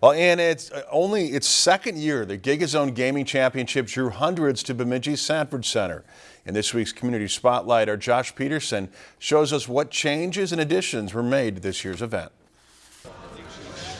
Well, and it's uh, only its second year, the GigaZone Gaming Championship drew hundreds to Bemidji's Sanford Center. In this week's Community Spotlight, our Josh Peterson shows us what changes and additions were made to this year's event.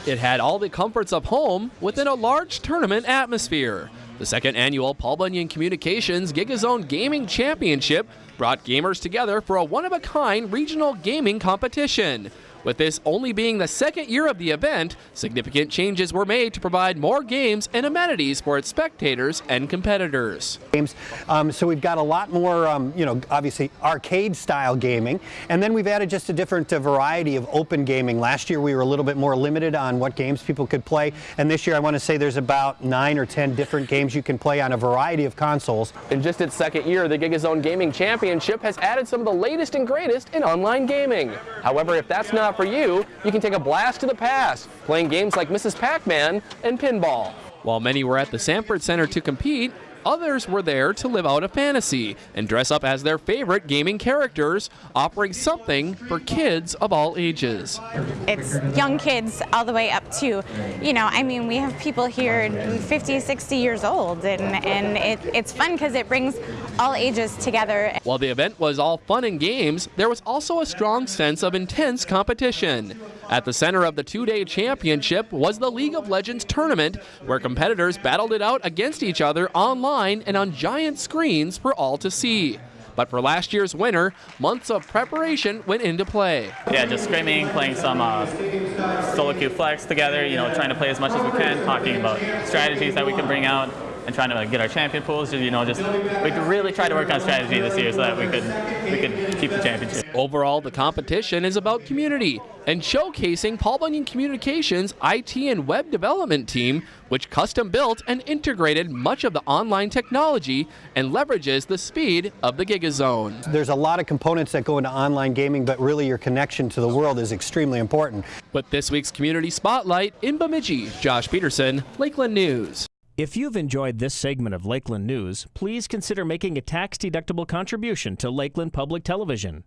It had all the comforts of home within a large tournament atmosphere. The second annual Paul Bunyan Communications GigaZone Gaming Championship brought gamers together for a one-of-a-kind regional gaming competition. With this only being the second year of the event, significant changes were made to provide more games and amenities for its spectators and competitors. Games, um, so we've got a lot more, um, you know, obviously arcade-style gaming, and then we've added just a different uh, variety of open gaming. Last year we were a little bit more limited on what games people could play, and this year I want to say there's about nine or ten different games you can play on a variety of consoles. In just its second year, the GigaZone Gaming Championship has added some of the latest and greatest in online gaming. However, if that's not for you, you can take a blast to the past, playing games like Mrs. Pac-Man and pinball. While many were at the Sanford Center to compete, Others were there to live out a fantasy and dress up as their favorite gaming characters, offering something for kids of all ages. It's young kids all the way up to, you know, I mean, we have people here 50, 60 years old, and, and it, it's fun because it brings all ages together. While the event was all fun and games, there was also a strong sense of intense competition. At the center of the two-day championship was the League of Legends tournament, where competitors battled it out against each other online and on giant screens for all to see. But for last year's winner, months of preparation went into play. Yeah, just screaming, playing some uh, solo queue flex together, you know, trying to play as much as we can, talking about strategies that we can bring out, and trying to get our champion pools. You know, just we really try to work on strategy this year so that we could we could keep the championship. Overall, the competition is about community and showcasing Paul Bunyan Communications IT and web development team, which custom built and integrated much of the online technology and leverages the speed of the GigaZone. There's a lot of components that go into online gaming, but really your connection to the world is extremely important. With this week's Community Spotlight in Bemidji, Josh Peterson, Lakeland News. If you've enjoyed this segment of Lakeland News, please consider making a tax-deductible contribution to Lakeland Public Television.